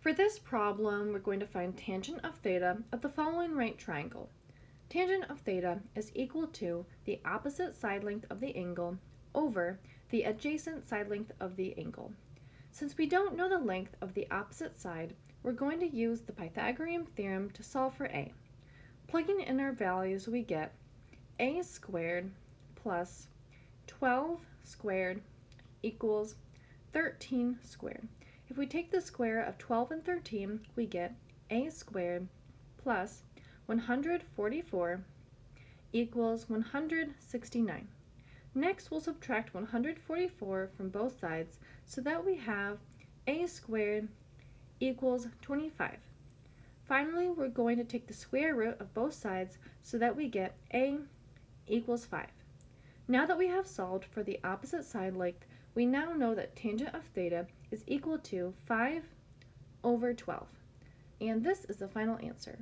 For this problem, we're going to find tangent of theta of the following right triangle. Tangent of theta is equal to the opposite side length of the angle over the adjacent side length of the angle. Since we don't know the length of the opposite side, we're going to use the Pythagorean theorem to solve for a. Plugging in our values, we get a squared plus 12 squared equals 13 squared. If we take the square of 12 and 13, we get a squared plus 144 equals 169. Next, we'll subtract 144 from both sides so that we have a squared equals 25. Finally, we're going to take the square root of both sides so that we get a equals 5. Now that we have solved for the opposite side length, we now know that tangent of theta is equal to 5 over 12. And this is the final answer.